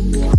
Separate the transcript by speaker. Speaker 1: Yeah.